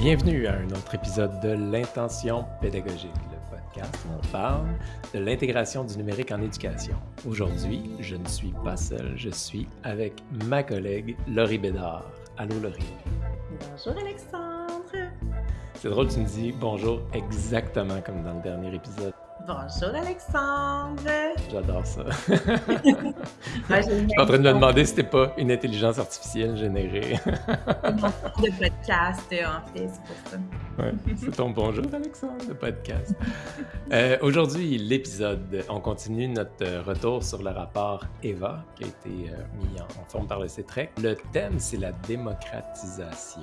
Bienvenue à un autre épisode de l'intention pédagogique, le podcast où on parle de l'intégration du numérique en éducation. Aujourd'hui, je ne suis pas seul, je suis avec ma collègue Laurie Bédard. Allô Laurie. Bonjour Alexandre. C'est drôle, tu me dis bonjour exactement comme dans le dernier épisode. Bonjour Alexandre. J'adore ça. je suis en train de me demander si c'était pas une intelligence artificielle générée. de podcast, en fait, c'est pour ça. Ouais, c'est ton bonjour Alexandre, de podcast. Euh, aujourd'hui, l'épisode, on continue notre retour sur le rapport EVA qui a été euh, mis en forme par le CETREC. Le thème, c'est la démocratisation.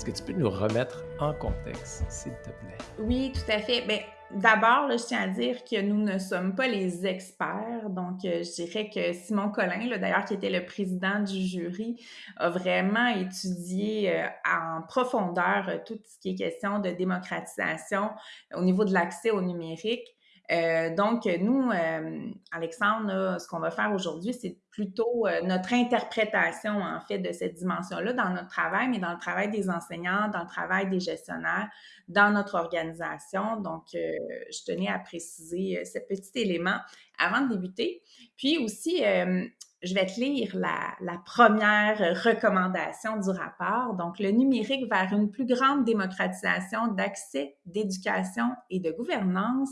Est-ce que tu peux nous remettre en contexte, s'il te plaît? Oui, tout à fait. Bien, D'abord, je tiens à dire que nous ne sommes pas les experts. Donc, euh, je dirais que Simon Collin, d'ailleurs, qui était le président du jury, a vraiment étudié euh, en profondeur euh, tout ce qui est question de démocratisation au niveau de l'accès au numérique. Euh, donc, nous, euh, Alexandre, ce qu'on va faire aujourd'hui, c'est plutôt euh, notre interprétation, en fait, de cette dimension-là dans notre travail, mais dans le travail des enseignants, dans le travail des gestionnaires, dans notre organisation. Donc, je tenais à préciser ce petit élément avant de débuter. Puis aussi, je vais te lire la, la, première recommandation du rapport. Donc, le numérique vers une plus grande démocratisation d'accès, d'éducation et de gouvernance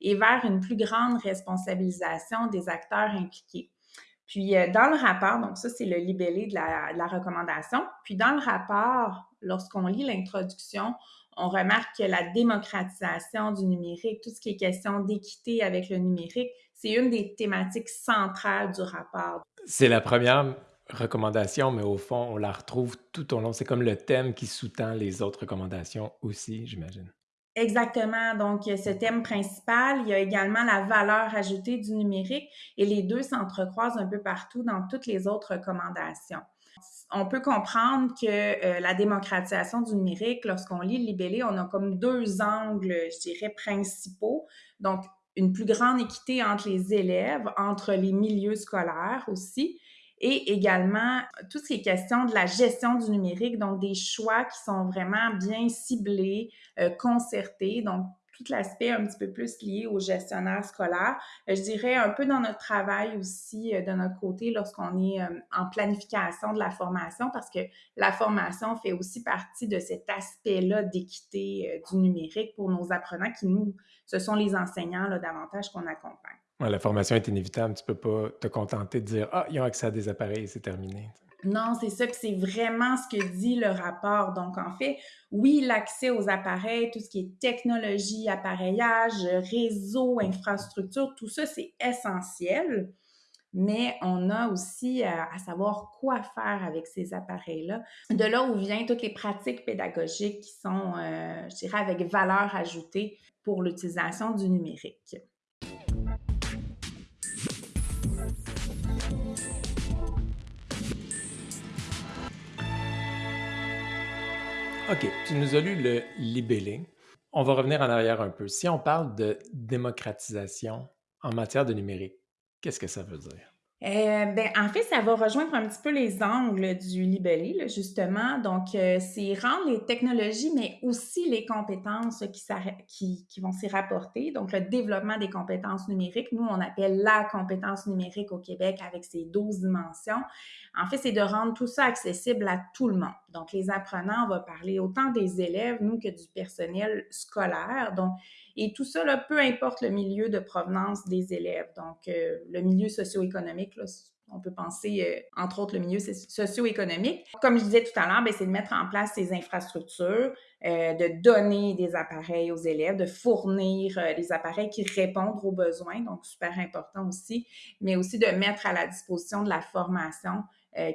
et vers une plus grande responsabilisation des acteurs impliqués. Puis euh, dans le rapport, donc ça c'est le libellé de la, de la, recommandation, puis dans le rapport, lorsqu'on lit l'introduction, on remarque que la démocratisation du numérique, tout ce qui est question d'équité avec le numérique, c'est une des thématiques centrales du rapport. C'est la première recommandation, mais au fond, on la retrouve tout au long. C'est comme le thème qui sous-tend les autres recommandations aussi, j'imagine. Exactement. Donc, ce thème principal, il y a également la valeur ajoutée du numérique et les deux s'entrecroisent un peu partout dans toutes les autres recommandations. On peut comprendre que euh, la démocratisation du numérique, lorsqu'on lit le libellé, on a comme deux angles, je dirais, principaux. Donc, une plus grande équité entre les élèves, entre les milieux scolaires aussi, et également tout ce qui est question de la gestion du numérique, donc des choix qui sont vraiment bien ciblés, euh, concertés, donc tout l'aspect un petit peu plus lié au gestionnaire scolaire. Euh, je dirais un peu dans notre travail aussi euh, de notre côté lorsqu'on est en planification de la formation, parce que la formation fait aussi partie de cet aspect-là d'équité du numérique pour nos apprenants qui nous, ce sont les enseignants là, davantage qu'on accompagne la formation est inévitable. Tu peux pas te contenter de dire Ah, ils ont accès à des appareils, c'est terminé. Non, c'est ça, c'est vraiment ce que dit le rapport. Donc, en fait, oui, l'accès aux appareils, tout ce qui est technologie, appareillage, réseau, infrastructure, tout ça, c'est essentiel. Mais on a aussi à, savoir quoi faire avec ces appareils-là. De là où viennent toutes les pratiques pédagogiques qui sont, euh, je dirais, avec valeur ajoutée pour l'utilisation du numérique. OK, tu nous as lu le libellé. On va revenir en arrière un peu. Si on parle de démocratisation en matière de numérique, qu'est-ce que ça veut dire? Euh, ben, en fait, ça va rejoindre un petit peu les angles du libellé, justement. Donc, euh, c'est rendre les technologies, mais aussi les compétences qui, vont s'y rapporter. Donc, le développement des compétences numériques, nous, on appelle la compétence numérique au Québec avec ses 12 dimensions. En fait, c'est de rendre tout ça accessible à tout le monde. Donc, les apprenants, on va parler autant des élèves, nous, que du personnel scolaire. Donc, et tout ça, là, peu importe le milieu de provenance des élèves. Donc, euh, le milieu socio-économique, on peut penser, euh, entre autres, le milieu socio-économique. Comme je disais tout à l'heure, ben, c'est de mettre en place ces infrastructures, euh, de donner des appareils aux élèves, de fournir des appareils qui répondent aux besoins, donc super important aussi, mais aussi de mettre à la disposition de la formation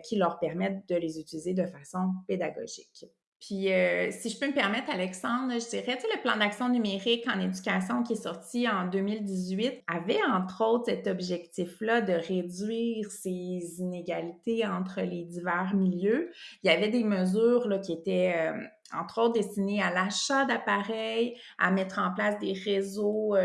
qui leur permettent de les utiliser de façon pédagogique. Puis, euh, si je peux me permettre, Alexandre, je dirais, tu sais, le plan d'action numérique en éducation qui est sorti en 2018 avait, entre autres, cet objectif-là de réduire ces inégalités entre les divers milieux. Il y avait des mesures là, qui étaient euh, entre autres destinés à l'achat d'appareils, à mettre en place des réseaux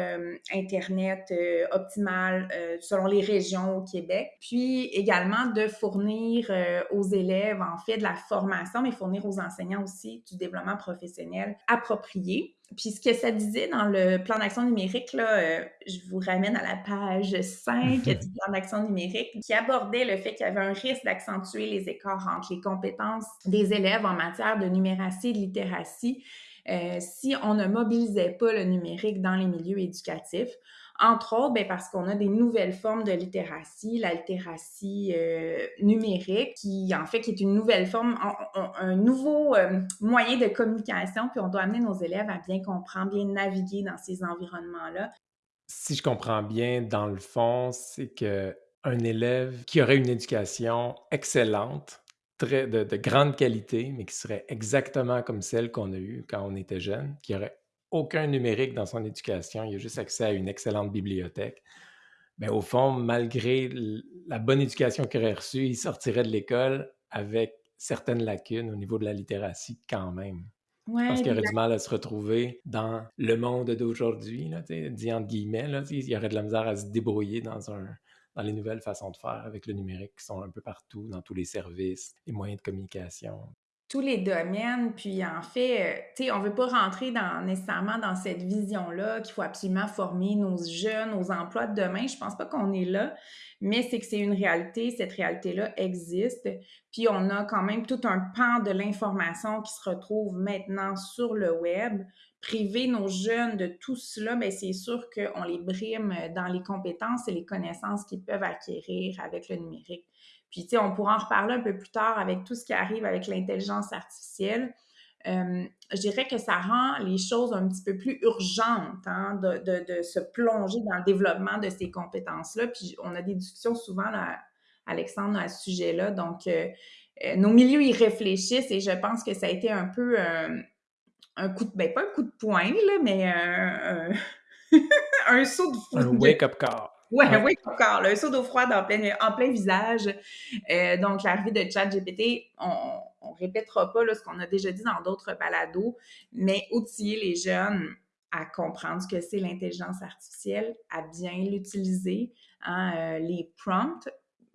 Internet optimal selon les régions au Québec, puis également de fournir aux élèves, en fait, de la formation, mais fournir aux enseignants aussi du développement professionnel approprié. Puis ce que ça disait dans le plan d'action numérique, là, euh, je vous ramène à la page 5 du plan d'action numérique, qui abordait le fait qu'il y avait un risque d'accentuer les écarts entre les compétences des élèves en matière de numératie et de littératie euh, si on ne mobilisait pas le numérique dans les milieux éducatifs. Entre autres, ben, parce qu'on a des nouvelles formes de littératie, la littératie euh, numérique, qui en fait qui est une nouvelle forme, un, nouveau euh, moyen de communication, puis on doit amener nos élèves à bien comprendre, bien naviguer dans ces environnements-là. Si je comprends bien, dans le fond, c'est que un élève qui aurait une éducation excellente, très de, de grande qualité, mais qui serait exactement comme celle qu'on a eue quand on était jeune, qui aurait aucun numérique dans son éducation, il a juste accès à une excellente bibliothèque. Mais au fond, malgré la bonne éducation qu'il aurait reçue, il sortirait de l'école avec certaines lacunes au niveau de la littératie quand même. Parce qu'il aurait du mal à se retrouver dans le monde d'aujourd'hui, dit entre guillemets. Là, il y aurait de la misère à se débrouiller dans, un, dans les nouvelles façons de faire avec le numérique qui sont un peu partout, dans tous les services, les moyens de communication tous les domaines. Puis en fait, euh, tu sais, on veut pas rentrer nécessairement dans cette vision-là qu'il faut absolument former nos jeunes aux emplois de demain. Je pense pas qu'on est là, mais c'est que c'est une réalité. Cette réalité-là existe. Puis on a quand même tout un pan de l'information qui se retrouve maintenant sur le web. Priver nos jeunes de tout cela, mais ben, c'est sûr qu'on les brime dans les compétences et les connaissances qu'ils peuvent acquérir avec le numérique. Puis, tu sais, on pourra en reparler un peu plus tard avec tout ce qui arrive avec l'intelligence artificielle. Euh, je dirais que ça rend les choses un petit peu plus urgentes hein, de, de, se plonger dans le développement de ces compétences-là. Puis on a des discussions souvent, là, Alexandre, à ce sujet-là. Donc, euh, euh, nos milieux y réfléchissent et je pense que ça a été un peu un coup de, ben pas un coup de poing, là, mais un, un, saut de fou. Un wake-up call. Ouais, oui, encore, un saut d'eau froide en plein, en plein visage. Euh, donc, l'arrivée de ChatGPT, on, on répétera pas là, ce qu'on a déjà dit dans d'autres balados, mais outiller les jeunes à comprendre ce que c'est l'intelligence artificielle, à bien l'utiliser, hein, euh, les prompts,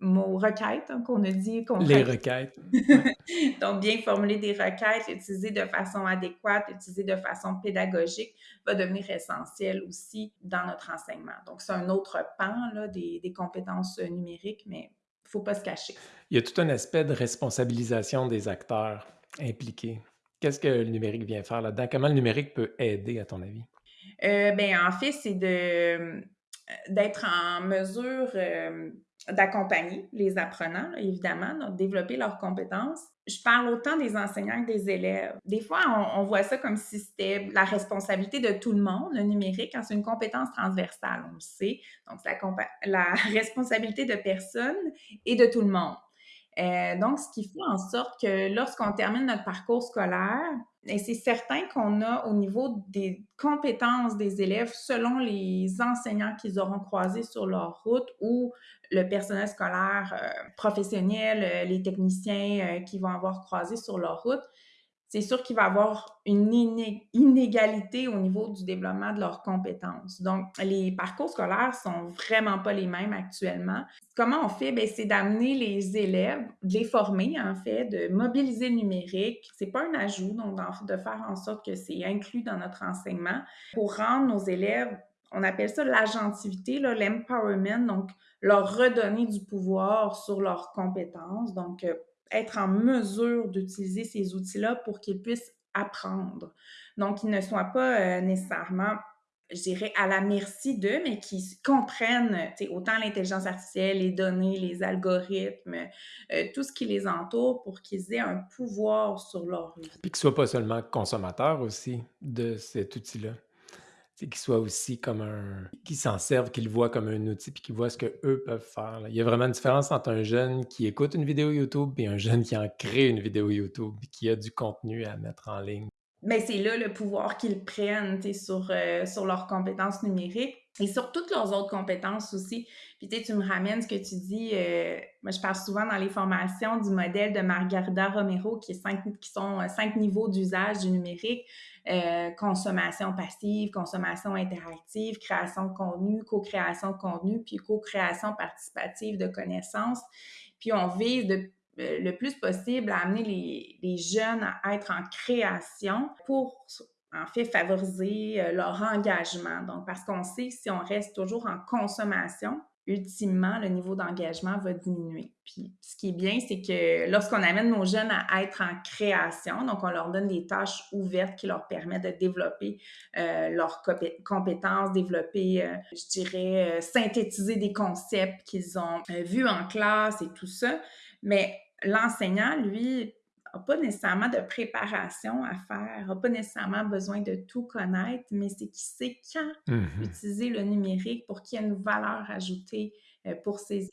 mots requêtes hein, qu'on a dit. Qu'on les requêtes. Donc, bien formuler des requêtes, utiliser de façon adéquate, utiliser de façon pédagogique va devenir essentiel aussi dans notre enseignement. Donc, c'est un autre pan là, des, des compétences numériques, mais il ne faut pas se cacher. Il y a tout un aspect de responsabilisation des acteurs impliqués. Qu'est-ce que le numérique vient faire là-dedans? Comment le numérique peut aider, à ton avis? Euh, ben, en fait, c'est de d'être en mesure euh, d'accompagner les apprenants, évidemment, de développer leurs compétences. Je parle autant des enseignants que des élèves. Des fois, on, voit ça comme si c'était la responsabilité de tout le monde, le numérique, quand c'est une compétence transversale, on le sait. Donc, c'est la, la responsabilité de personne et de tout le monde. Euh, donc, ce qui fait en sorte que lorsqu'on termine notre parcours scolaire, et c'est certain qu'on a au niveau des compétences des élèves, selon les enseignants qu'ils auront croisés sur leur route ou le personnel scolaire euh, professionnel, euh, les techniciens qui vont avoir croisé sur leur route, c'est sûr qu'il va y avoir une inégalité au niveau du développement de leurs compétences. Donc, les parcours scolaires sont vraiment pas les mêmes actuellement. Comment on fait? Ben, c'est d'amener les élèves, de les former, en fait, de mobiliser le numérique. C'est pas un ajout, donc de faire en sorte que c'est inclus dans notre enseignement pour rendre nos élèves on appelle ça l'agentivité, l'empowerment, donc leur redonner du pouvoir sur leurs compétences. Donc, euh, être en mesure d'utiliser ces outils-là pour qu'ils puissent apprendre. Donc, qu'ils ne soient pas euh, nécessairement, je dirais, à la merci d'eux, mais qu'ils comprennent autant l'intelligence artificielle, les données, les algorithmes, euh, tout ce qui les entoure pour qu'ils aient un pouvoir sur leur vie. Puis qu'ils ne soient pas seulement consommateurs aussi de cet outil-là c'est qu'ils soient aussi comme un. qu'ils s'en servent, qu'ils le voient comme un outil, puis qu'ils voient ce qu'eux peuvent faire. Il y a vraiment une différence entre un jeune qui écoute une vidéo YouTube et un jeune qui en crée une vidéo YouTube, qui a du contenu à mettre en ligne. Ben c'est là le pouvoir qu'ils prennent sur, euh, sur leurs compétences numériques et sur toutes leurs autres compétences aussi. Puis tu me ramènes ce que tu dis, euh, moi je parle souvent dans les formations du modèle de Margarida Romero qui, est cinq, qui sont euh, cinq niveaux d'usage du numérique. consommation passive, consommation interactive, création de contenu, co-création de contenu, puis co-création participative de connaissances. Puis on vise de le plus possible à amener les, jeunes à être en création pour en fait favoriser euh, leur engagement. Donc, parce qu'on sait que si on reste toujours en consommation, ultimement, le niveau d'engagement va diminuer. Puis, ce qui est bien, c'est que lorsqu'on amène nos jeunes à être en création, donc on leur donne des tâches ouvertes qui leur permettent de développer euh, leurs compétences, développer, je dirais, synthétiser des concepts qu'ils ont vus en classe et tout ça. Mais l'enseignant, lui, n'a pas nécessairement de préparation à faire, n'a pas nécessairement besoin de tout connaître, mais c'est qu'il sait quand mm-hmm. utiliser le numérique pour qu'il y ait une valeur ajoutée euh, pour ses élèves.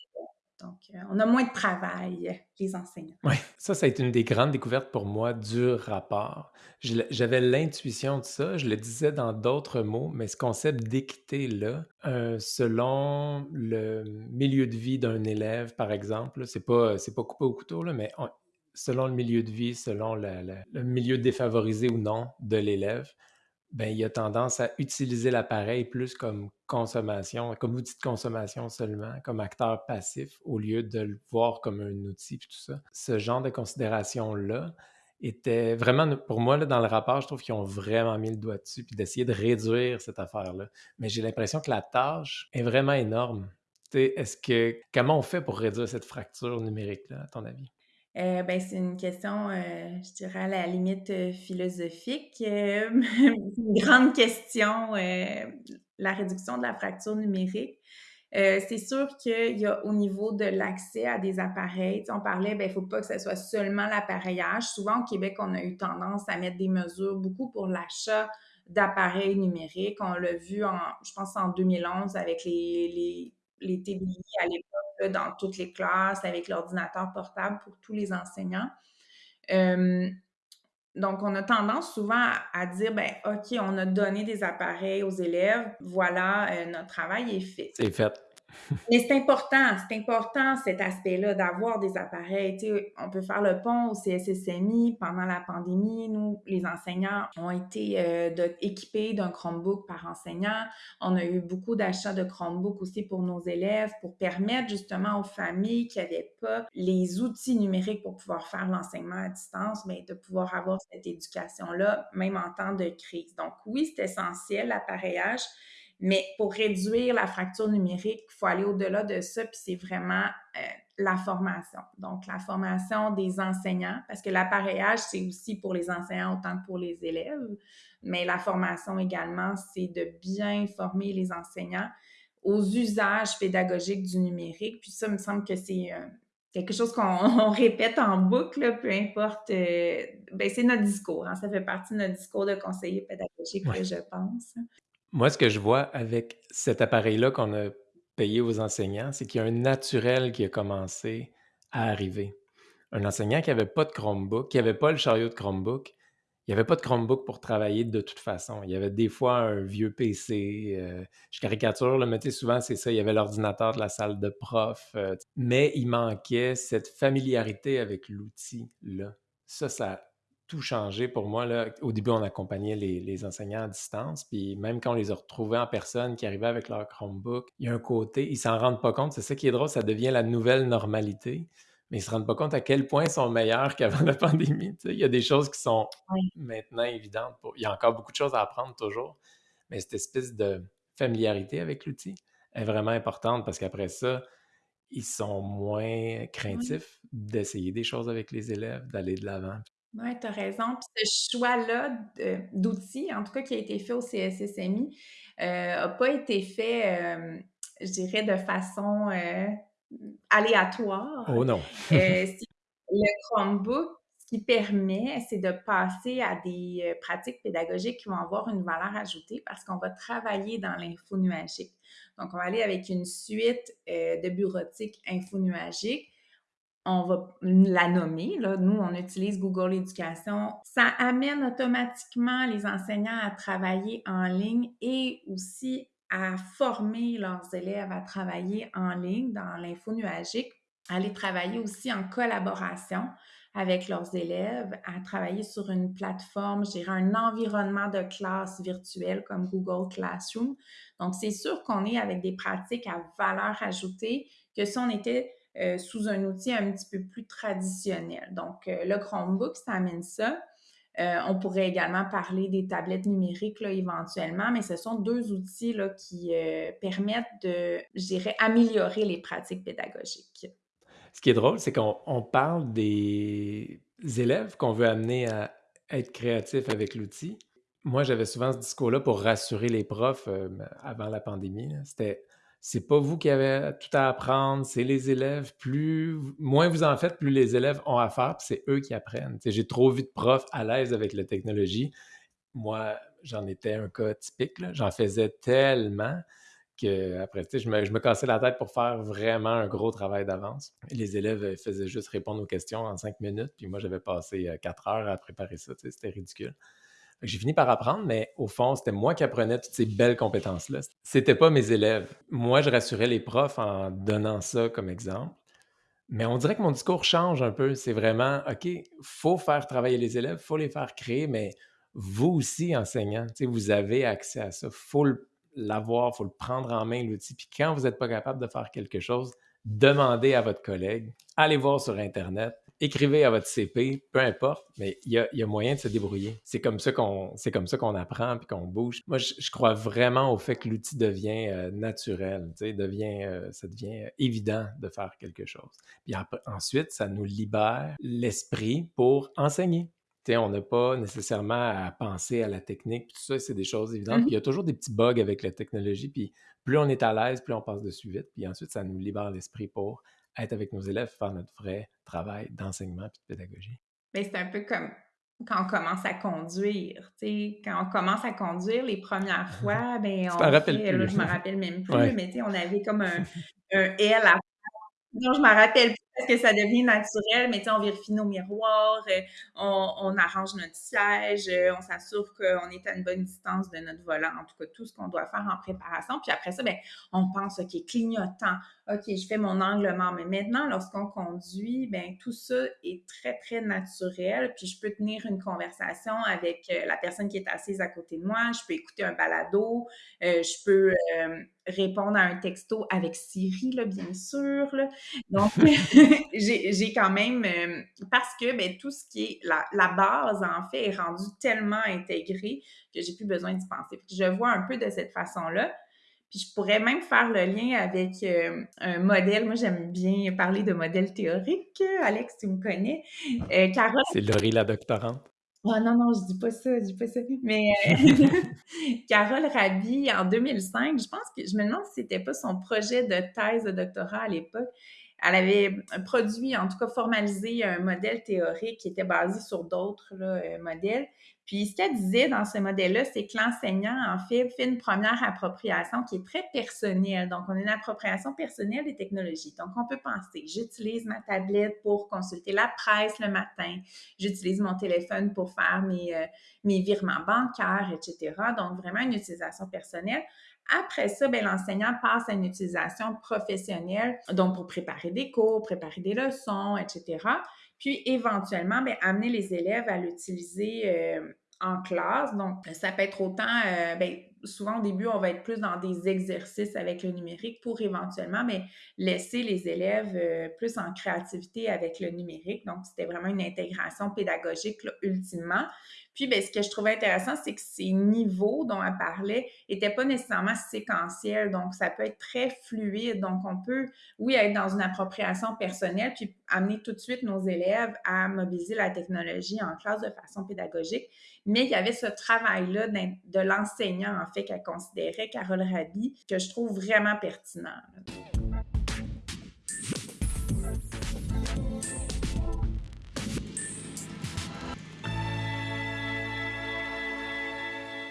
Donc, euh, on a moins de travail, les enseignants. Oui, ça, ça a été une des grandes découvertes pour moi du rapport. J'avais l'intuition de ça, je le disais dans d'autres mots, mais ce concept d'équité-là, euh, selon le milieu de vie d'un élève, par exemple, c'est pas, pas coupé au couteau, là, mais selon le milieu de vie, selon le milieu défavorisé ou non de l'élève, ben, il a tendance à utiliser l'appareil plus comme consommation, comme outil de consommation seulement, comme acteur passif, au lieu de le voir comme un outil, tout ça. Ce genre de considération-là était vraiment, pour moi, là, dans le rapport, je trouve qu'ils ont vraiment mis le doigt dessus, puis d'essayer de réduire cette affaire-là. Mais j'ai l'impression que la tâche est vraiment énorme. Est-ce que comment on fait pour réduire cette fracture numérique-là, à ton avis? Euh, ben, c'est une question, euh, je dirais, à la limite euh, philosophique. c'est une grande question, la réduction de la fracture numérique. c'est sûr qu'il y a au niveau de l'accès à des appareils, on parlait, ben, il ne faut pas que ce soit seulement l'appareillage. Souvent, au Québec, on a eu tendance à mettre des mesures beaucoup pour l'achat d'appareils numériques. On l'a vu, en, je pense, en 2011 avec les, les, les TBI à l'époque dans toutes les classes avec l'ordinateur portable pour tous les enseignants. Donc, on a tendance souvent à, dire, ben, OK, on a donné des appareils aux élèves, voilà, euh, notre travail est fait. C'est fait. Mais c'est important, c'est important cet aspect-là d'avoir des appareils. on peut faire le pont au CSSMI. Pendant la pandémie, nous, les enseignants ont été euh, équipés d'un Chromebook par enseignant. On a eu beaucoup d'achats de Chromebook aussi pour nos élèves pour permettre justement aux familles qui n'avaient pas les outils numériques pour pouvoir faire l'enseignement à distance, mais de pouvoir avoir cette éducation-là, même en temps de crise. Donc oui, c'est essentiel, l'appareillage. Mais pour réduire la fracture numérique, il faut aller au-delà de ça, puis c'est vraiment euh, la formation. Donc, la formation des enseignants, parce que l'appareillage, c'est aussi pour les enseignants autant que pour les élèves, mais la formation également, c'est de bien former les enseignants aux usages pédagogiques du numérique. Puis ça, il me semble que c'est euh, quelque chose qu'on répète en boucle, peu importe. Euh, ben, c'est notre discours. Hein. ça fait partie de notre discours de conseiller pédagogique, je pense. Moi, ce que je vois avec cet appareil-là qu'on a payé aux enseignants, c'est qu'il y a un naturel qui a commencé à arriver. Un enseignant qui n'avait pas de Chromebook, qui n'avait pas le chariot de Chromebook, il n'y avait pas de Chromebook pour travailler de toute façon. Il y avait des fois un vieux PC. Euh, je caricature, le mais souvent c'est ça. Il y avait l'ordinateur de la salle de prof. Euh, mais il manquait cette familiarité avec l'outil-là. Ça, ça tout changé pour moi. Là. Au début, on accompagnait les, enseignants à distance, puis même quand on les a retrouvés en personne, qui arrivaient avec leur Chromebook, il y a un côté, ils s'en rendent pas compte. C'est ça qui est drôle, ça devient la nouvelle normalité, mais ils se rendent pas compte à quel point ils sont meilleurs qu'avant la pandémie. Il y a des choses qui sont maintenant évidentes. Il y a encore beaucoup de choses à apprendre toujours, mais cette espèce de familiarité avec l'outil est vraiment importante parce qu'après ça, ils sont moins craintifs d'essayer des choses avec les élèves, d'aller de l'avant. Oui, tu as raison. Puis ce choix-là d'outils, en tout cas qui a été fait au CSSMI, n'a pas été fait, je dirais, de façon aléatoire. Oh non. le Chromebook, ce qui permet, c'est de passer à des pratiques pédagogiques qui vont avoir une valeur ajoutée parce qu'on va travailler dans l'info nuagique. Donc, on va aller avec une suite de bureautique info nuagique on va la nommer, là, nous, on utilise Google Éducation, ça amène automatiquement les enseignants à travailler en ligne et aussi à former leurs élèves à travailler en ligne dans l'info nuagique, à aller travailler aussi en collaboration avec leurs élèves, à travailler sur une plateforme, je un environnement de classe virtuel comme Google Classroom. Donc, c'est sûr qu'on est avec des pratiques à valeur ajoutée que si on était euh, sous un outil un petit peu plus traditionnel. Donc, euh, le Chromebook, ça amène ça. Euh, on pourrait également parler des tablettes numériques là, éventuellement, mais ce sont deux outils là, qui permettent de, je dirais, améliorer les pratiques pédagogiques. Ce qui est drôle, c'est qu'on parle des élèves qu'on veut amener à être créatifs avec l'outil. Moi, j'avais souvent ce discours-là pour rassurer les profs avant la pandémie. C'était c'est pas vous qui avez tout à apprendre, c'est les élèves. Plus, moins vous en faites, plus les élèves ont à faire, puis c'est eux qui apprennent. J'ai trop vu de profs à l'aise avec la technologie. Moi, j'en étais un cas typique. J'en faisais tellement que après, je me, je me cassais la tête pour faire vraiment un gros travail d'avance. Les élèves faisaient juste répondre aux questions en cinq minutes, puis moi, j'avais passé euh, quatre heures à préparer ça. C'était ridicule. J'ai fini par apprendre, mais au fond, c'était moi qui apprenais toutes ces belles compétences-là. C'était pas mes élèves. Moi, je rassurais les profs en donnant ça comme exemple. Mais on dirait que mon discours change un peu. C'est vraiment, OK, faut faire travailler les élèves, faut les faire créer, mais vous aussi, enseignants, vous avez accès à ça. faut l'avoir, faut le prendre en main, l'outil. Puis quand vous n'êtes pas capable de faire quelque chose, demandez à votre collègue, allez voir sur Internet, écrivez à votre CP, peu importe, mais il y a, moyen de se débrouiller. C'est comme ça qu'on, c'est comme ça qu'on apprend puis qu'on bouge. Moi, je, crois vraiment au fait que l'outil devient euh, naturel, devient, euh, ça devient évident de faire quelque chose. Puis ensuite, ça nous libère l'esprit pour enseigner. on n'a pas nécessairement à penser à la technique, tout ça, c'est des choses évidentes. Puis il y a toujours des petits bugs avec la technologie, puis plus on est à l'aise, plus on passe dessus vite, puis ensuite, ça nous libère l'esprit pour être avec nos élèves, faire notre vrai travail d'enseignement et de pédagogie. Mais c'est un peu comme quand on commence à conduire, tu sais, quand on commence à conduire les premières fois, ben on fait, là, je me rappelle même plus, mais tu sais, on avait comme un, un L à non, je me rappelle plus parce que ça devient naturel, mais on vérifie nos miroirs, euh, on, arrange notre siège, euh, on s'assure qu'on est à une bonne distance de notre volant, en tout cas, tout ce qu'on doit faire en préparation. Puis après ça, ben, on pense, OK, clignotant, OK, je fais mon angle mort. Mais maintenant, lorsqu'on conduit, ben tout ça est très, très naturel. Puis je peux tenir une conversation avec euh, la personne qui est assise à côté de moi. Je peux écouter un balado. Je peux répondre à un texto avec Siri, là, bien sûr. Donc, j'ai quand même, parce que ben, tout ce qui est la, la, base, en fait, est rendu tellement intégré que j'ai plus besoin d'y penser. je vois un peu de cette façon-là. Puis je pourrais même faire le lien avec euh, un modèle. Moi, j'aime bien parler de modèle théorique. Alex, tu me connais. Euh, Carole... C'est Laurie, la doctorante. Oh non, non, je dis pas ça, je dis pas ça. Mais euh, Carole Rabi, en 2005, je pense que je me demande si c'était pas son projet de thèse de doctorat à l'époque. Elle avait produit, en tout cas formalisé un modèle théorique qui était basé sur d'autres modèles. Puis ce qu'elle disait dans ce modèle-là, c'est que l'enseignant, en fait, fait une première appropriation qui est très personnelle. Donc, on a une appropriation personnelle des technologies. Donc, on peut penser, j'utilise ma tablette pour consulter la presse le matin, j'utilise mon téléphone pour faire mes, euh, mes virements bancaires, etc. Donc, vraiment une utilisation personnelle. Après ça, ben, l'enseignant passe à une utilisation professionnelle, donc pour préparer des cours, préparer des leçons, etc. Puis éventuellement, ben, amener les élèves à l'utiliser euh, en classe. Donc, ça peut être autant, euh, ben, souvent au début, on va être plus dans des exercices avec le numérique pour éventuellement mais laisser les élèves euh, plus en créativité avec le numérique. Donc, c'était vraiment une intégration pédagogique ultimement. Puis, ben, ce que je trouvais intéressant, c'est que ces niveaux dont elle parlait n'étaient pas nécessairement séquentiels. Donc, ça peut être très fluide. Donc, on peut, oui, être dans une appropriation personnelle, puis amener tout de suite nos élèves à mobiliser la technologie en classe de façon pédagogique. Mais il y avait ce travail-là de l'enseignant, en fait, qu'elle considérait, Carole Rabi, que je trouve vraiment pertinent.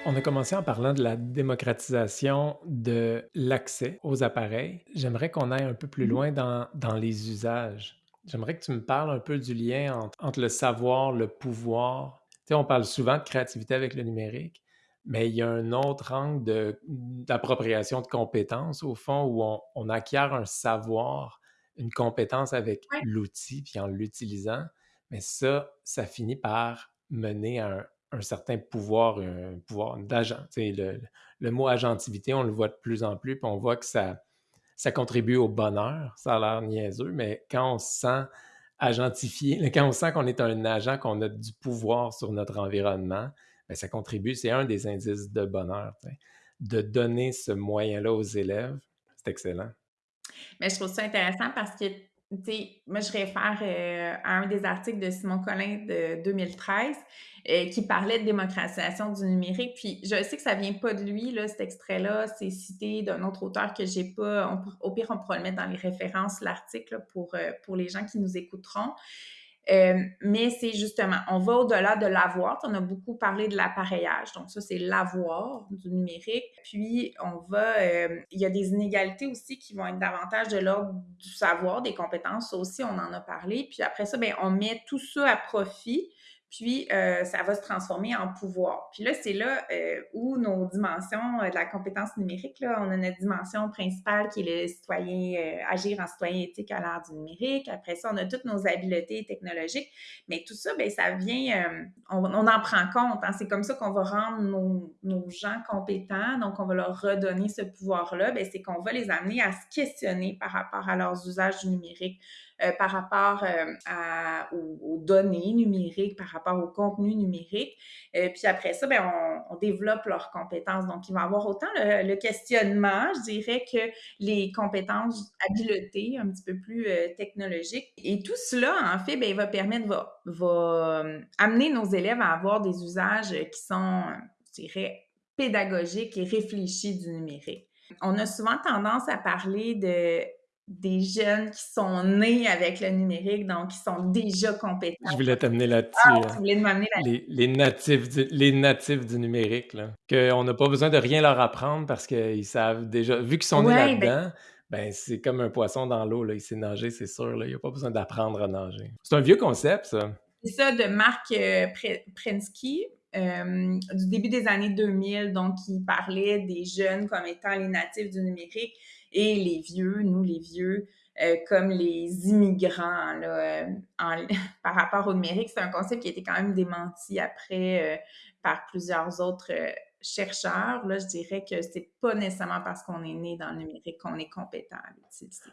On a commencé en parlant de la démocratisation de l'accès aux appareils. J'aimerais qu'on aille un peu plus loin dans, dans les usages. J'aimerais que tu me parles un peu du lien entre, entre le savoir, le pouvoir. Tu sais, on parle souvent de créativité avec le numérique, mais il y a un autre angle de- d'appropriation de, compétences, au fond, où on, on acquiert un savoir, une compétence avec Ouais. l'outil, puis en l'utilisant. Mais ça, ça finit par mener à un, un certain pouvoir, un pouvoir d'agent. Le, le mot agentivité, on le voit de plus en plus, puis on voit que ça ça contribue au bonheur. Ça a l'air niaiseux, mais quand on se sent agentifié, quand on sent qu'on est un agent, qu'on a du pouvoir sur notre environnement, bien, ça contribue. C'est un des indices de bonheur. De donner ce moyen-là aux élèves, c'est excellent. Mais je trouve ça intéressant parce que, tu sais, moi, je réfère euh, à un des articles de Simon Collin de 2013 euh, qui parlait de démocratisation du numérique. Puis je sais que ça vient pas de lui, là, cet extrait-là, c'est cité d'un autre auteur que j'ai pas. Au pire, on pourra le mettre dans les références, l'article, pour, euh, pour les gens qui nous écouteront. Euh, mais c'est justement, on va au-delà de l'avoir. On a beaucoup parlé de l'appareillage. Donc, ça, c'est l'avoir du numérique. Puis, on va, euh, il y a des inégalités aussi qui vont être davantage de l'ordre du savoir, des compétences. Ça aussi, on en a parlé. Puis après ça, bien, on met tout ça à profit puis euh, ça va se transformer en pouvoir. Puis là, c'est là euh, où nos dimensions euh, de la compétence numérique, là, on a notre dimension principale qui est le citoyen, euh, agir en citoyen éthique à l'ère du numérique. Après ça, on a toutes nos habiletés technologiques. Mais tout ça, bien, ça vient, on, on, en prend compte. Hein. C'est comme ça qu'on va rendre nos, nos, gens compétents. Donc, on va leur redonner ce pouvoir-là. Bien, c'est qu'on va les amener à se questionner par rapport à leurs usages du numérique euh, par rapport euh, aux, données numériques, par rapport au contenu numérique. Euh, puis après ça, bien, on, développe leurs compétences. Donc, il va y avoir autant le, questionnement, je dirais, que les compétences habiletés un petit peu plus technologiques. Et tout cela, en fait, bien, va permettre, va, va amener nos élèves à avoir des usages qui sont, je dirais, pédagogiques et réfléchis du numérique. On a souvent tendance à parler de des jeunes qui sont nés avec le numérique, donc qui sont déjà compétents. Je voulais t'amener là-dessus. Ah, tu voulais m'amener là les, les, natifs du, les natifs du numérique, là. Qu'on n'a pas besoin de rien leur apprendre parce qu'ils savent déjà, vu qu'ils sont ouais, nés là-dedans, ben... ben c'est comme un poisson dans l'eau, là. il sait nager, c'est sûr, là. il n'y a pas besoin d'apprendre à nager. C'est un vieux concept, ça. C'est ça de Marc euh, Prensky, euh, du début des années 2000, donc il parlait des jeunes comme étant les natifs du numérique et les vieux, nous les vieux, euh, comme les immigrants là, euh, par rapport au numérique. C'est un concept qui a été quand même démenti après euh, par plusieurs autres chercheurs. Là, je dirais que c'est pas nécessairement parce qu'on est né dans le numérique qu'on est compétent.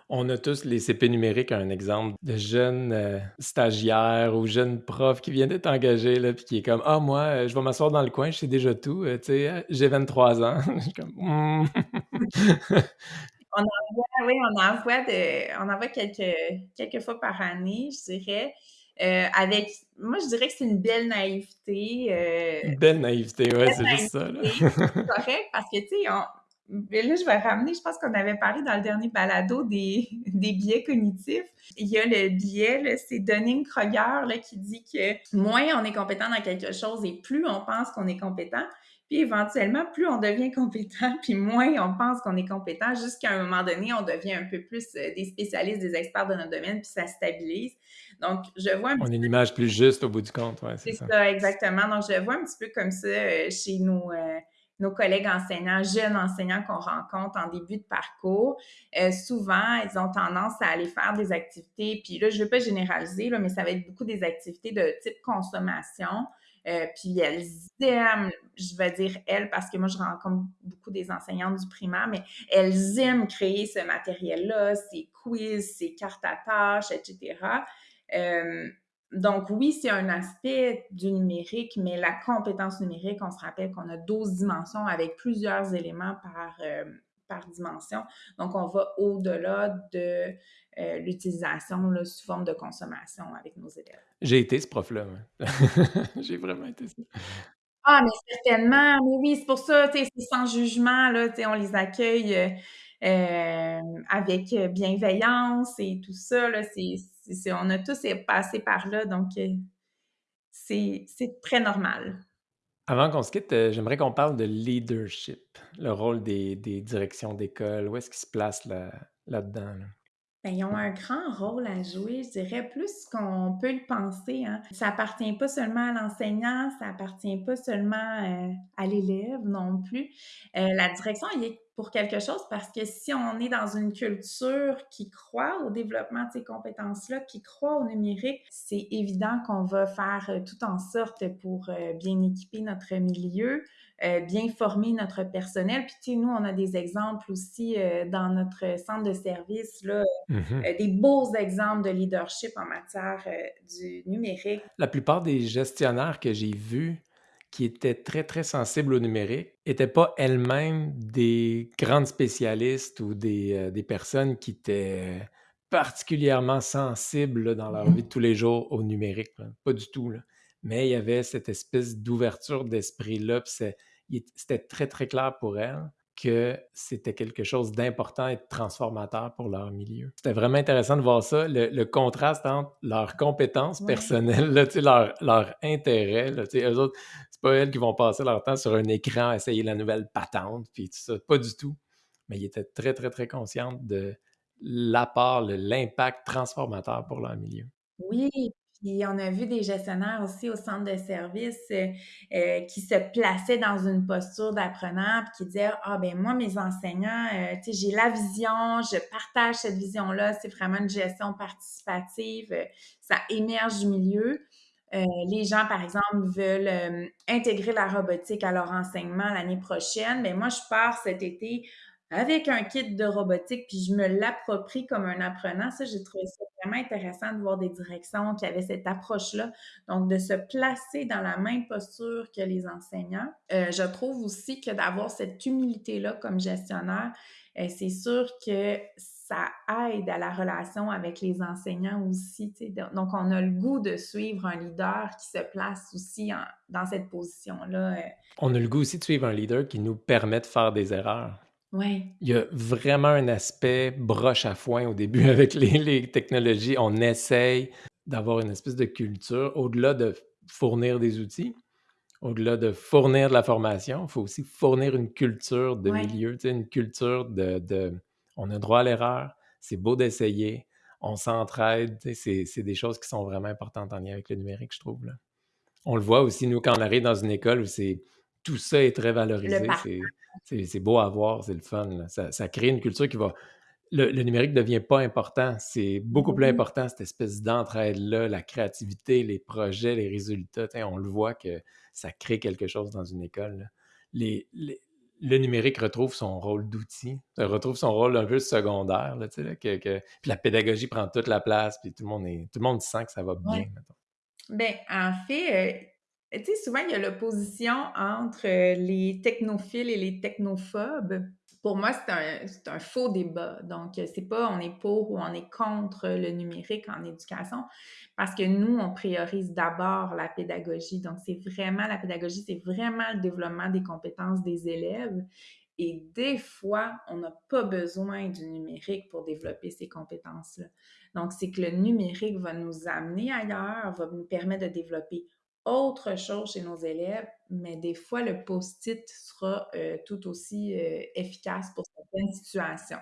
On a tous les CP numériques, un exemple de jeunes stagiaires ou jeunes profs qui viennent d'être engagés, là, puis qui est comme Ah, moi, je vais m'asseoir dans le coin, je sais déjà tout, j'ai 23 ans. je suis comme mm. On envoie, oui, on envoie, de, on envoie quelques, quelques fois par année, je dirais. Euh, avec, moi, je dirais que c'est une belle naïveté. Euh, une belle naïveté, ouais, c'est juste ça. C'est correct parce que, tu sais, là, je vais ramener, je pense qu'on avait parlé dans le dernier balado des, des biais cognitifs. Il y a le biais, c'est Dunning-Kroger qui dit que moins on est compétent dans quelque chose et plus on pense qu'on est compétent. Puis éventuellement, plus on devient compétent, puis moins on pense qu'on est compétent, jusqu'à un moment donné, on devient un peu plus des spécialistes, des experts de notre domaine, puis ça stabilise. Donc, je vois... On a une image plus juste au bout du compte, ouais, c'est ça. ça. exactement. Donc, je vois un petit peu comme ça euh, chez nos, euh, nos collègues enseignants, jeunes enseignants qu'on rencontre en début de parcours. Euh, souvent, ils ont tendance à aller faire des activités, puis là, je ne veux pas généraliser, là, mais ça va être beaucoup des activités de type consommation. Euh, puis elles aiment, je vais dire elles parce que moi je rencontre beaucoup des enseignantes du primaire, mais elles aiment créer ce matériel-là, ces quiz, ces cartes à tâches, etc. Euh, donc oui, c'est un aspect du numérique, mais la compétence numérique, on se rappelle qu'on a 12 dimensions avec plusieurs éléments par, euh, par dimension. Donc on va au-delà de euh, l'utilisation sous forme de consommation avec nos élèves. J'ai été ce prof-là. Ouais. J'ai vraiment été ça. Ah, mais certainement. Mais oui, c'est pour ça, c'est sans jugement, là, on les accueille euh, avec bienveillance et tout ça. Là, on a tous passé par là, donc euh, c'est très normal. Avant qu'on se quitte, euh, j'aimerais qu'on parle de leadership, le rôle des, des directions d'école. Où est-ce qu'il se place là-dedans? Là? Ben, ils ont un grand rôle à jouer, je dirais, plus qu'on peut le penser. Hein. Ça appartient pas seulement à l'enseignant, ça appartient pas seulement euh, à l'élève non plus. Euh, la direction, est pour quelque chose parce que si on est dans une culture qui croit au développement de ces compétences-là, qui croit au numérique, c'est évident qu'on va faire euh, tout en sorte pour bien équiper notre milieu, bien former notre personnel. Puis, tu sais, nous, on a des exemples aussi dans notre centre de service, là, Mhm. euh, des beaux exemples de leadership en matière euh, du numérique. La plupart des gestionnaires que j'ai vus qui étaient très, très sensibles au numérique n'étaient pas elles-mêmes des grandes spécialistes ou des, euh, des personnes qui étaient particulièrement sensibles là, dans leur vie de tous les jours au numérique. là. Pas du tout. là. Mais il y avait cette espèce d'ouverture d'esprit-là. C'était très, très clair pour elles que c'était quelque chose d'important et de transformateur pour leur milieu. C'était vraiment intéressant de voir ça, le, le contraste entre leurs compétences Ouais. personnelles, là, leur, leur intérêt. Là, eux autres, c'est pas elles qui vont passer leur temps sur un écran à essayer la nouvelle patente, puis tout ça, pas du tout. Mais ils étaient très, très, très conscients de l'apport, l'impact transformateur pour leur milieu. Oui, puis on a vu des gestionnaires aussi au centre de service euh, euh, qui se plaçaient dans une posture d'apprenant qui disaient Ah, ben moi, mes enseignants, euh, tu sais, j'ai la vision, je partage cette vision-là, c'est vraiment une gestion participative, euh, ça émerge du milieu. Euh, les gens, par exemple, veulent euh, intégrer la robotique à leur enseignement l'année prochaine. Mais moi, je pars cet été avec un kit de robotique, puis je me l'approprie comme un apprenant. Ça, j'ai trouvé ça vraiment intéressant de voir des directions qui avaient cette approche-là. Donc, de se placer dans la même posture que les enseignants. Euh, je trouve aussi que d'avoir cette humilité-là comme gestionnaire, euh, c'est sûr que ça aide à la relation avec les enseignants aussi. Donc, on a le goût de suivre un leader qui se place aussi en- dans cette position-là. euh. On a le goût aussi de suivre un leader qui nous permet de faire des erreurs. Ouais, Il y a vraiment un aspect broche à foin au début avec les, les technologies. On essaye d'avoir une espèce de culture au-delà de fournir des outils, au-delà de fournir de la formation. Il faut aussi fournir une culture de Ouais. milieu, une culture de, de- On a droit à l'erreur, c'est beau d'essayer, on s'entraide. C'est c'est des choses qui sont vraiment importantes en lien avec le numérique, je trouve. là. On le voit aussi, nous, quand on arrive dans une école où c'est tout ça est très valorisé, c'est- beau à voir, c'est le fun. Ça, ça crée une culture qui va. Le, le numérique ne devient pas important. C'est beaucoup plus important, cette espèce d'entraide-là, la créativité, les projets, les résultats. On le voit que ça crée quelque chose dans une école. là. Les, les- le numérique retrouve son rôle d'outil, retrouve son rôle un peu secondaire. Là, tu sais, là, que, que- puis la pédagogie prend toute la place, puis tout le monde, est, tout le monde sent que ça va bien. Ouais. Ben, en fait, euh, tu sais, souvent, il y a l'opposition entre euh, les technophiles et les technophobes. Pour moi, c'est un, un faux débat. Donc, euh, c'est pas on est pour ou on est contre le numérique en éducation, parce que nous, on priorise d'abord la pédagogie. Donc, c'est vraiment la pédagogie, c'est vraiment le développement des compétences des élèves. Et des fois, on n'a pas besoin du numérique pour développer ces compétences-là. Donc, c'est que le numérique va nous amener ailleurs, va nous permettre de développer autre chose chez nos élèves, mais des fois, le post-it sera euh, tout aussi euh, efficace pour certaines situations.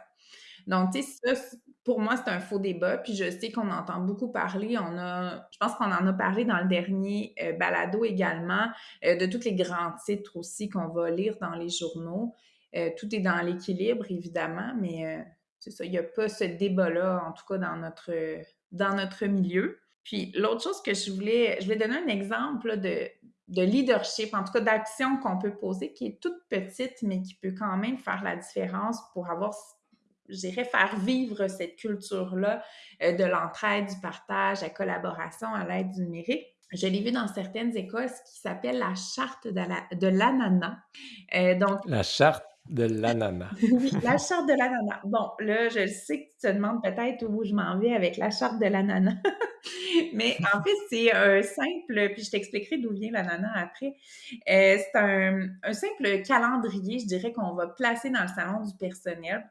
Donc, tu sais, ça, pour moi, c'est un faux débat. Puis je sais qu'on entend beaucoup parler. On a, je pense qu'on en a parlé dans le dernier euh, balado également, de tous les grands titres aussi qu'on va lire dans les journaux. Tout est dans l'équilibre, évidemment, mais c'est ça, il n'y a pas ce débat-là, en tout cas dans notre, dans notre milieu. Puis l'autre chose que je voulais, je voulais donner un exemple de, de leadership, en tout cas d'action qu'on peut poser, qui est toute petite, mais qui peut quand même faire la différence pour avoir, je dirais, faire vivre cette culture-là euh, de l'entraide, du partage, la collaboration à l'aide du numérique. Je l'ai vu dans certaines écoles, ce qui s'appelle la charte de l'ananas. Euh, donc, La charte de l'ananas. oui, la charte de l'ananas. Bon, là, je sais que tu te demandes peut-être où je m'en vais avec la charte de l'ananas. Mais en fait, c'est un simple, puis je t'expliquerai d'où vient l'ananas après. Euh, c'est un, simple calendrier, je dirais, qu'on va placer dans le salon du personnel.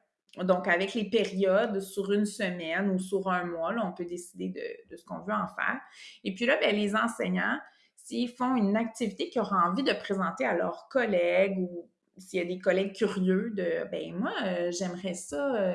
Donc, avec les périodes sur une semaine ou sur un mois, là, on peut décider de, de ce qu'on veut en faire. Et puis là, ben, les enseignants, s'ils font une activité qu'ils auront envie de présenter à leurs collègues ou s'il y a des collègues curieux de, ben moi, euh, j'aimerais ça, euh,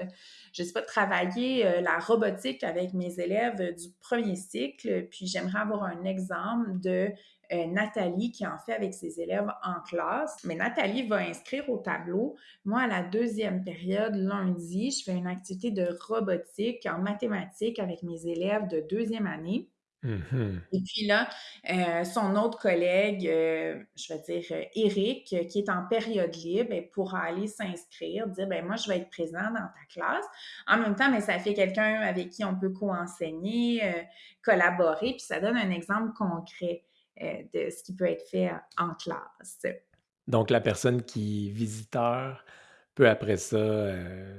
je sais pas, travailler euh, la robotique avec mes élèves du premier cycle, puis j'aimerais avoir un exemple de Nathalie qui en fait avec ses élèves en classe. Mais Nathalie va inscrire au tableau. Moi, à la deuxième période, lundi, je fais une activité de robotique en mathématiques avec mes élèves de deuxième année. Mhm. Et puis là, euh, son autre collègue, euh, je vais dire euh, Eric, qui est en période libre, ben, pourra aller s'inscrire, dire ben moi je vais être présent dans ta classe. En même temps, mais ça fait quelqu'un avec qui on peut co-enseigner, collaborer, puis ça donne un exemple concret de ce qui peut être fait en classe. Donc la personne qui est visiteur peut après ça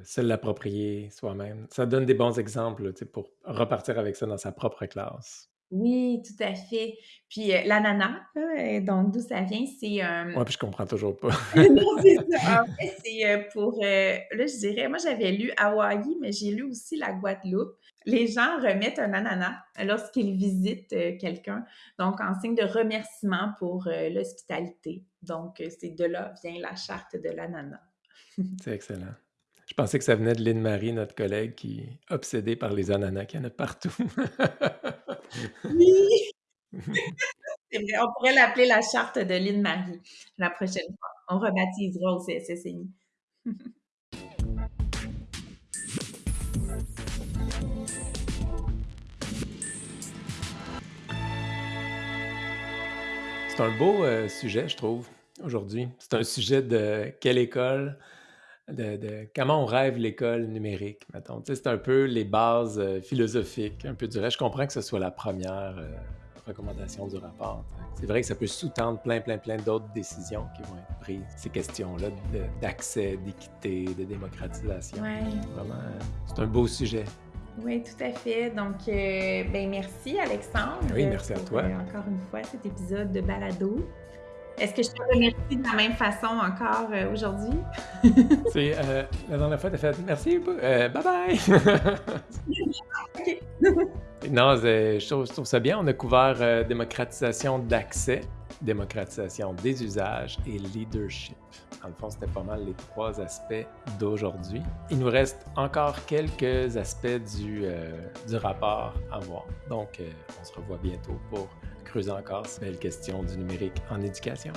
se l'approprier soi-même. Ça donne des bons exemples tu sais, pour repartir avec ça dans sa propre classe. Oui, tout à fait. Puis, euh, l'ananas, euh, donc d'où ça vient, c'est, Ouais, puis je comprends toujours pas. non, c'est ça. En fait, c'est, euh, pour, là, je dirais moi, j'avais lu Hawaï, mais j'ai lu aussi la Guadeloupe. Les gens remettent un ananas lorsqu'ils visitent, quelqu'un, donc en signe de remerciement pour, l'hospitalité. Donc, c'est de là vient la charte de l'ananas. C'est excellent. Je pensais que ça venait de Lynn Marie, notre collègue, qui est obsédée par les ananas qu'il y en a partout. Oui! Vrai, on pourrait l'appeler la charte de Lynn Marie la prochaine fois. On rebaptisera au CSSNI. C'est un beau euh, sujet, je trouve, aujourd'hui. C'est un sujet de quelle école, de, comment on rêve l'école numérique, mettons. c'est un peu les bases euh, philosophiques, un peu du reste. Je comprends que ce soit la première euh, recommandation du rapport. C'est vrai que ça peut sous-tendre plein, plein, plein d'autres décisions qui vont être prises. Ces questions-là d'accès, d'équité, de démocratisation. Vraiment, euh, c'est un beau sujet. Oui, tout à fait. Donc, ben merci Alexandre. Oui, merci à toi. encore une fois, cet épisode de Balado. Est-ce que je te remercie de la même façon encore euh, aujourd'hui? C'est euh, la dernière fois, tu as fait merci, euh, bye bye! non, je trouve, ça bien. On a couvert démocratisation d'accès, démocratisation des usages et leadership. En le fond, c'était pas mal les trois aspects d'aujourd'hui. Il nous reste encore quelques aspects du, du rapport à voir. Donc, on se revoit bientôt pour creuser encore ces belles questions du numérique en éducation.